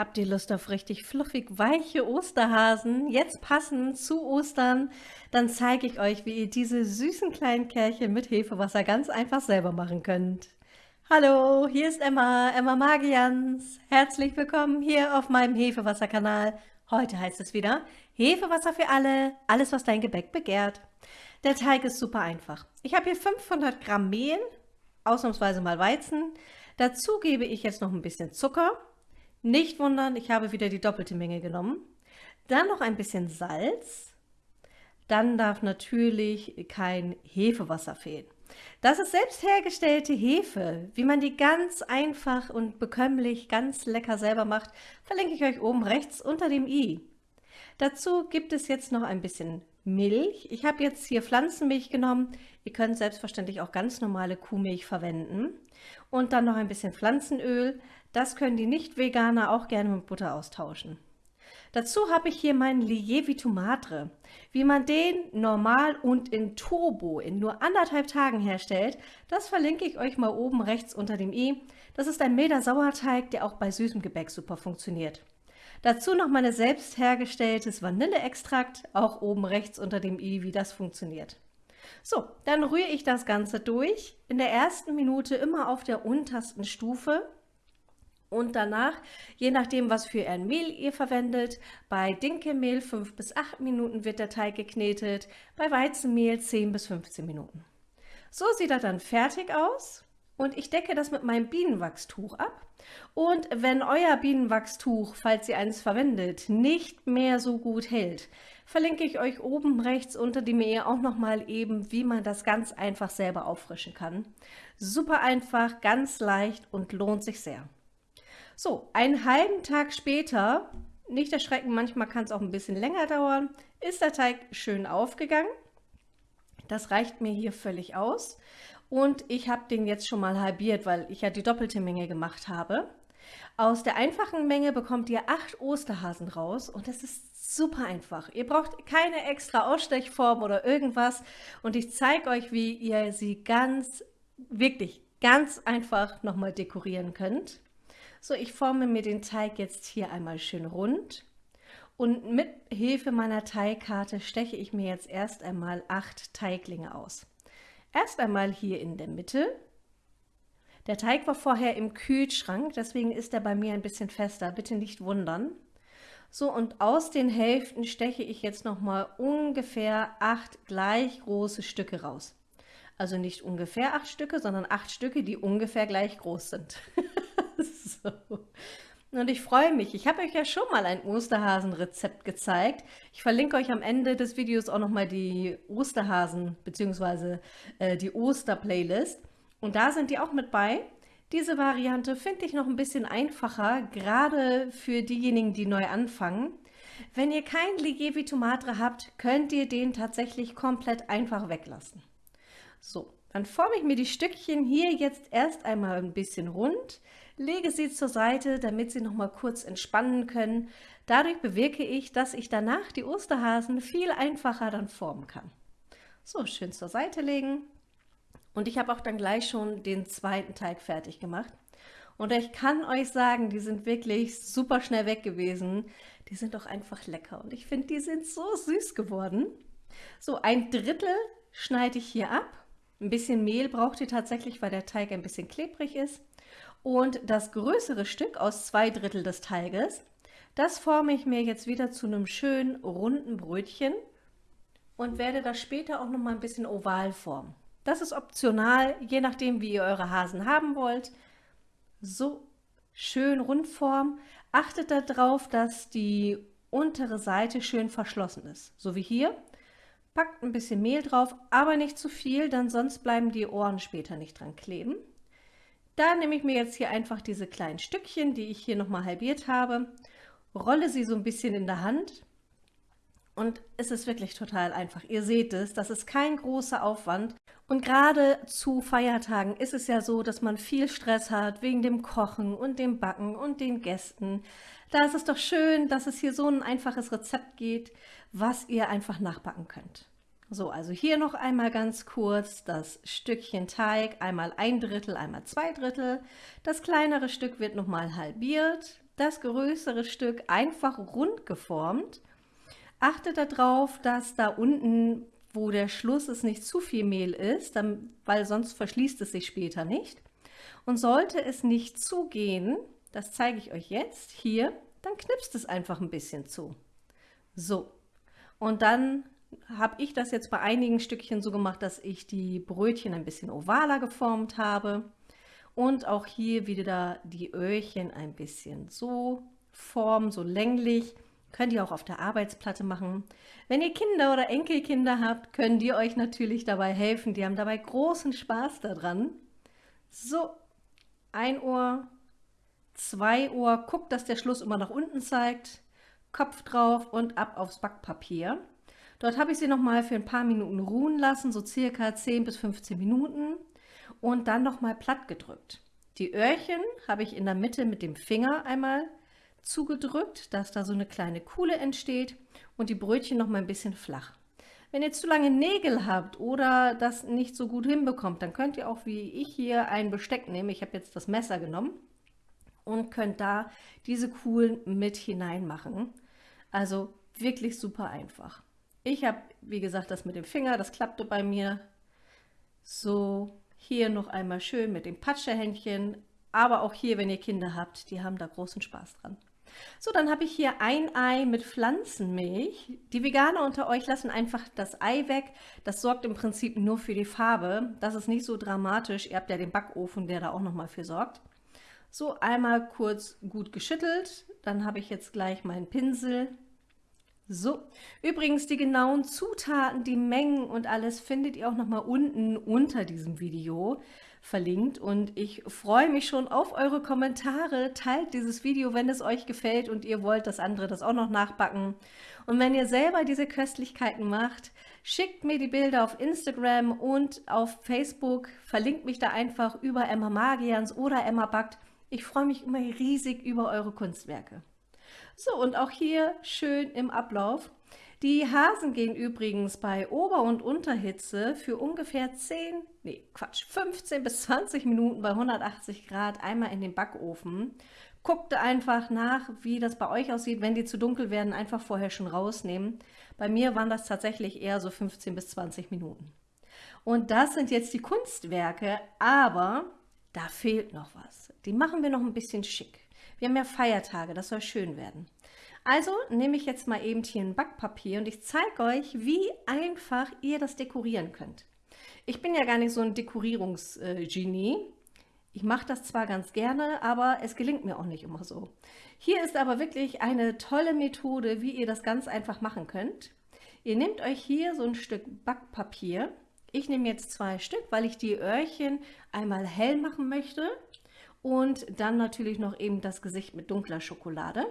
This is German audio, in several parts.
Habt ihr Lust auf richtig fluffig weiche Osterhasen, jetzt passend zu Ostern? Dann zeige ich euch, wie ihr diese süßen kleinen Kerlchen mit Hefewasser ganz einfach selber machen könnt. Hallo, hier ist Emma, Emma Magians. Herzlich willkommen hier auf meinem Hefewasserkanal. Heute heißt es wieder Hefewasser für alle, alles was dein Gebäck begehrt. Der Teig ist super einfach. Ich habe hier 500 Gramm Mehl, ausnahmsweise mal Weizen. Dazu gebe ich jetzt noch ein bisschen Zucker nicht wundern, ich habe wieder die doppelte Menge genommen. Dann noch ein bisschen Salz. Dann darf natürlich kein Hefewasser fehlen. Das ist selbst hergestellte Hefe. Wie man die ganz einfach und bekömmlich, ganz lecker selber macht, verlinke ich euch oben rechts unter dem i. Dazu gibt es jetzt noch ein bisschen Milch. Ich habe jetzt hier Pflanzenmilch genommen. Ihr könnt selbstverständlich auch ganz normale Kuhmilch verwenden. Und dann noch ein bisschen Pflanzenöl. Das können die Nicht-Veganer auch gerne mit Butter austauschen. Dazu habe ich hier meinen Lievi Tomatre. Wie man den normal und in Turbo in nur anderthalb Tagen herstellt, das verlinke ich euch mal oben rechts unter dem i. Das ist ein milder Sauerteig, der auch bei süßem Gebäck super funktioniert. Dazu noch meine selbst hergestelltes Vanilleextrakt, auch oben rechts unter dem i, wie das funktioniert. So, dann rühre ich das Ganze durch. In der ersten Minute immer auf der untersten Stufe und danach, je nachdem, was für ein Mehl ihr verwendet, bei Dinkelmehl 5 bis 8 Minuten wird der Teig geknetet, bei Weizenmehl 10 bis 15 Minuten. So sieht er dann fertig aus und ich decke das mit meinem Bienenwachstuch ab. Und wenn euer Bienenwachstuch, falls ihr eins verwendet, nicht mehr so gut hält, verlinke ich euch oben rechts unter dem Mail auch nochmal eben, wie man das ganz einfach selber auffrischen kann. Super einfach, ganz leicht und lohnt sich sehr. So, einen halben Tag später, nicht erschrecken, manchmal kann es auch ein bisschen länger dauern, ist der Teig schön aufgegangen. Das reicht mir hier völlig aus. Und ich habe den jetzt schon mal halbiert, weil ich ja die doppelte Menge gemacht habe. Aus der einfachen Menge bekommt ihr acht Osterhasen raus und das ist super einfach. Ihr braucht keine extra Ausstechform oder irgendwas und ich zeige euch, wie ihr sie ganz, wirklich ganz einfach nochmal dekorieren könnt. So, ich forme mir den Teig jetzt hier einmal schön rund und mit Hilfe meiner Teigkarte steche ich mir jetzt erst einmal acht Teiglinge aus. Erst einmal hier in der Mitte. Der Teig war vorher im Kühlschrank, deswegen ist er bei mir ein bisschen fester, bitte nicht wundern. So, und aus den Hälften steche ich jetzt nochmal ungefähr acht gleich große Stücke raus. Also nicht ungefähr acht Stücke, sondern acht Stücke, die ungefähr gleich groß sind. so. Und ich freue mich. Ich habe euch ja schon mal ein Osterhasen-Rezept gezeigt. Ich verlinke euch am Ende des Videos auch nochmal die Osterhasen bzw. Äh, die Oster-Playlist. Und da sind die auch mit bei. Diese Variante finde ich noch ein bisschen einfacher, gerade für diejenigen, die neu anfangen. Wenn ihr kein Ligevi Tomatre habt, könnt ihr den tatsächlich komplett einfach weglassen. So, dann forme ich mir die Stückchen hier jetzt erst einmal ein bisschen rund, lege sie zur Seite, damit sie noch mal kurz entspannen können. Dadurch bewirke ich, dass ich danach die Osterhasen viel einfacher dann formen kann. So, schön zur Seite legen. Und ich habe auch dann gleich schon den zweiten Teig fertig gemacht. Und ich kann euch sagen, die sind wirklich super schnell weg gewesen. Die sind doch einfach lecker und ich finde, die sind so süß geworden. So, ein Drittel schneide ich hier ab. Ein bisschen Mehl braucht ihr tatsächlich, weil der Teig ein bisschen klebrig ist. Und das größere Stück aus zwei Drittel des Teiges, das forme ich mir jetzt wieder zu einem schönen runden Brötchen und werde das später auch noch mal ein bisschen oval formen. Das ist optional, je nachdem wie ihr eure Hasen haben wollt. So schön rund formen. Achtet darauf, dass die untere Seite schön verschlossen ist, so wie hier. Packt ein bisschen Mehl drauf, aber nicht zu viel, denn sonst bleiben die Ohren später nicht dran kleben. Da nehme ich mir jetzt hier einfach diese kleinen Stückchen, die ich hier nochmal halbiert habe, rolle sie so ein bisschen in der Hand und es ist wirklich total einfach. Ihr seht es, das ist kein großer Aufwand. Und gerade zu Feiertagen ist es ja so, dass man viel Stress hat wegen dem Kochen und dem Backen und den Gästen. Da ist es doch schön, dass es hier so ein einfaches Rezept geht, was ihr einfach nachbacken könnt. So, also hier noch einmal ganz kurz das Stückchen Teig, einmal ein Drittel, einmal zwei Drittel. Das kleinere Stück wird nochmal halbiert. das größere Stück einfach rund geformt. Achtet darauf, dass da unten, wo der Schluss ist, nicht zu viel Mehl ist, weil sonst verschließt es sich später nicht. Und sollte es nicht zugehen, das zeige ich euch jetzt hier, dann knipst es einfach ein bisschen zu. So, und dann habe ich das jetzt bei einigen Stückchen so gemacht, dass ich die Brötchen ein bisschen ovaler geformt habe. Und auch hier wieder die Öhrchen ein bisschen so formen, so länglich. Könnt ihr auch auf der Arbeitsplatte machen. Wenn ihr Kinder oder Enkelkinder habt, können die euch natürlich dabei helfen. Die haben dabei großen Spaß daran. So, ein Ohr, zwei Ohr. Guckt, dass der Schluss immer nach unten zeigt. Kopf drauf und ab aufs Backpapier. Dort habe ich sie noch mal für ein paar Minuten ruhen lassen, so circa 10 bis 15 Minuten und dann noch mal platt gedrückt. Die Öhrchen habe ich in der Mitte mit dem Finger einmal zugedrückt, dass da so eine kleine Kuhle entsteht und die Brötchen noch mal ein bisschen flach. Wenn ihr zu lange Nägel habt oder das nicht so gut hinbekommt, dann könnt ihr auch wie ich hier ein Besteck nehmen. Ich habe jetzt das Messer genommen und könnt da diese Kuhlen mit hinein machen. Also wirklich super einfach. Ich habe, wie gesagt, das mit dem Finger, das klappte bei mir. So, hier noch einmal schön mit dem Patschehändchen. Aber auch hier, wenn ihr Kinder habt, die haben da großen Spaß dran. So, dann habe ich hier ein Ei mit Pflanzenmilch. Die Veganer unter euch lassen einfach das Ei weg. Das sorgt im Prinzip nur für die Farbe. Das ist nicht so dramatisch. Ihr habt ja den Backofen, der da auch nochmal für sorgt. So, einmal kurz gut geschüttelt. Dann habe ich jetzt gleich meinen Pinsel so, übrigens die genauen Zutaten, die Mengen und alles findet ihr auch noch mal unten unter diesem Video verlinkt und ich freue mich schon auf eure Kommentare. Teilt dieses Video, wenn es euch gefällt und ihr wollt, dass andere das auch noch nachbacken. Und wenn ihr selber diese Köstlichkeiten macht, schickt mir die Bilder auf Instagram und auf Facebook. Verlinkt mich da einfach über Emma Magians oder Emma Backt. Ich freue mich immer riesig über eure Kunstwerke. So, und auch hier schön im Ablauf. Die Hasen gehen übrigens bei Ober- und Unterhitze für ungefähr 10, nee, Quatsch, 15 bis 20 Minuten bei 180 Grad einmal in den Backofen. Guckt einfach nach, wie das bei euch aussieht. Wenn die zu dunkel werden, einfach vorher schon rausnehmen. Bei mir waren das tatsächlich eher so 15 bis 20 Minuten. Und das sind jetzt die Kunstwerke, aber da fehlt noch was. Die machen wir noch ein bisschen schick. Wir haben ja Feiertage, das soll schön werden. Also nehme ich jetzt mal eben hier ein Backpapier und ich zeige euch, wie einfach ihr das dekorieren könnt. Ich bin ja gar nicht so ein Dekorierungsgenie. Ich mache das zwar ganz gerne, aber es gelingt mir auch nicht immer so. Hier ist aber wirklich eine tolle Methode, wie ihr das ganz einfach machen könnt. Ihr nehmt euch hier so ein Stück Backpapier. Ich nehme jetzt zwei Stück, weil ich die Öhrchen einmal hell machen möchte und dann natürlich noch eben das Gesicht mit dunkler Schokolade.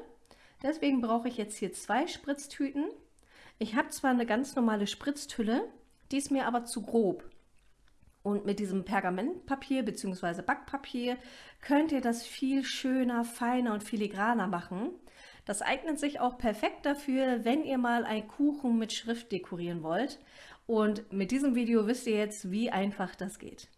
Deswegen brauche ich jetzt hier zwei Spritztüten. Ich habe zwar eine ganz normale Spritztülle, die ist mir aber zu grob. Und mit diesem Pergamentpapier bzw. Backpapier könnt ihr das viel schöner, feiner und filigraner machen. Das eignet sich auch perfekt dafür, wenn ihr mal einen Kuchen mit Schrift dekorieren wollt. Und mit diesem Video wisst ihr jetzt, wie einfach das geht.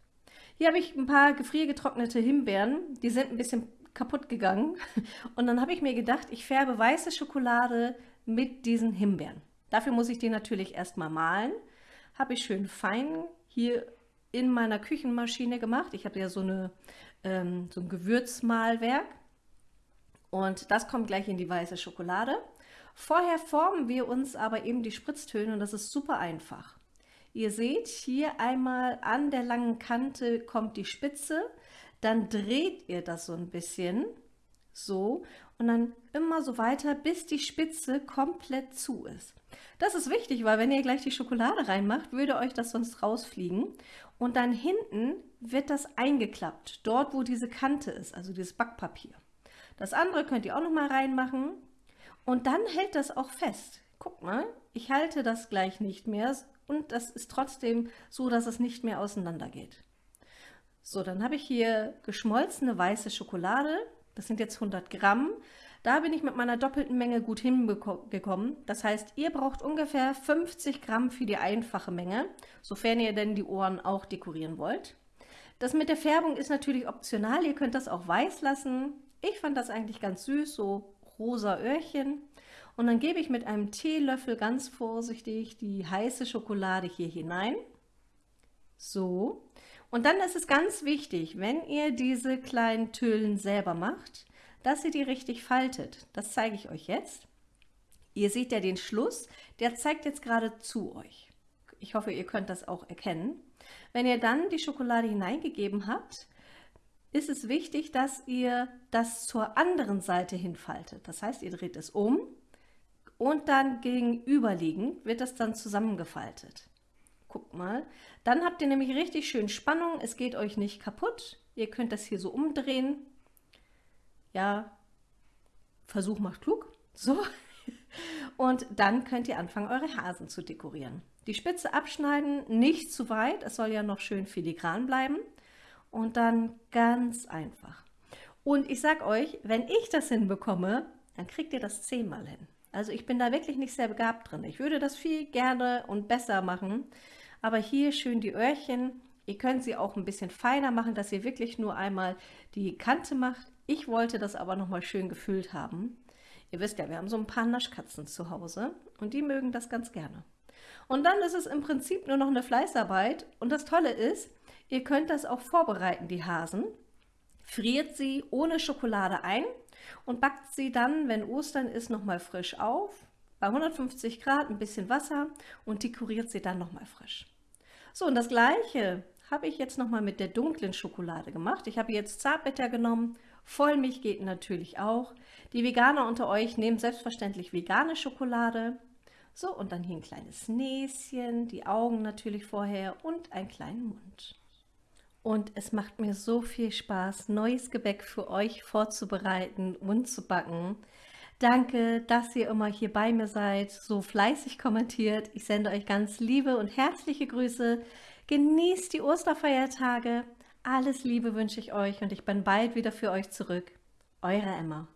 Hier habe ich ein paar gefriergetrocknete Himbeeren. Die sind ein bisschen kaputt gegangen. Und dann habe ich mir gedacht, ich färbe weiße Schokolade mit diesen Himbeeren. Dafür muss ich die natürlich erstmal malen. Habe ich schön fein hier in meiner Küchenmaschine gemacht. Ich habe ja so, eine, ähm, so ein Gewürzmalwerk. Und das kommt gleich in die weiße Schokolade. Vorher formen wir uns aber eben die Spritztöne und das ist super einfach. Ihr seht hier einmal an der langen Kante kommt die Spitze, dann dreht ihr das so ein bisschen, so, und dann immer so weiter, bis die Spitze komplett zu ist. Das ist wichtig, weil wenn ihr gleich die Schokolade reinmacht, würde euch das sonst rausfliegen. Und dann hinten wird das eingeklappt, dort wo diese Kante ist, also dieses Backpapier. Das andere könnt ihr auch noch mal reinmachen und dann hält das auch fest. Guck mal, ich halte das gleich nicht mehr, und das ist trotzdem so, dass es nicht mehr auseinander geht. So, dann habe ich hier geschmolzene weiße Schokolade. Das sind jetzt 100 Gramm. Da bin ich mit meiner doppelten Menge gut hingekommen. Das heißt, ihr braucht ungefähr 50 Gramm für die einfache Menge, sofern ihr denn die Ohren auch dekorieren wollt. Das mit der Färbung ist natürlich optional. Ihr könnt das auch weiß lassen. Ich fand das eigentlich ganz süß, so rosa Öhrchen. Und dann gebe ich mit einem Teelöffel ganz vorsichtig die heiße Schokolade hier hinein. So. Und dann ist es ganz wichtig, wenn ihr diese kleinen Tüllen selber macht, dass ihr die richtig faltet. Das zeige ich euch jetzt. Ihr seht ja den Schluss, der zeigt jetzt gerade zu euch. Ich hoffe, ihr könnt das auch erkennen. Wenn ihr dann die Schokolade hineingegeben habt, ist es wichtig, dass ihr das zur anderen Seite hinfaltet. Das heißt, ihr dreht es um und dann gegenüberliegend wird das dann zusammengefaltet. Guckt mal. Dann habt ihr nämlich richtig schön Spannung. Es geht euch nicht kaputt. Ihr könnt das hier so umdrehen. Ja, Versuch macht klug. So. Und dann könnt ihr anfangen, eure Hasen zu dekorieren. Die Spitze abschneiden, nicht zu weit, es soll ja noch schön filigran bleiben. Und dann ganz einfach. Und ich sag euch, wenn ich das hinbekomme, dann kriegt ihr das zehnmal hin. Also ich bin da wirklich nicht sehr begabt drin. Ich würde das viel gerne und besser machen. Aber hier schön die Öhrchen. Ihr könnt sie auch ein bisschen feiner machen, dass ihr wirklich nur einmal die Kante macht. Ich wollte das aber nochmal schön gefüllt haben. Ihr wisst ja, wir haben so ein paar Naschkatzen zu Hause und die mögen das ganz gerne. Und dann ist es im Prinzip nur noch eine Fleißarbeit. Und das Tolle ist, ihr könnt das auch vorbereiten, die Hasen. Friert sie ohne Schokolade ein und backt sie dann, wenn Ostern ist, nochmal frisch auf. Bei 150 Grad ein bisschen Wasser und dekoriert sie dann nochmal frisch. So, und das gleiche habe ich jetzt nochmal mit der dunklen Schokolade gemacht. Ich habe jetzt Zartbitter genommen, Vollmilch geht natürlich auch. Die Veganer unter euch nehmen selbstverständlich vegane Schokolade. So, und dann hier ein kleines Näschen, die Augen natürlich vorher und einen kleinen Mund. Und es macht mir so viel Spaß, neues Gebäck für euch vorzubereiten und zu backen. Danke, dass ihr immer hier bei mir seid, so fleißig kommentiert. Ich sende euch ganz liebe und herzliche Grüße. Genießt die Osterfeiertage. Alles Liebe wünsche ich euch und ich bin bald wieder für euch zurück. Eure Emma.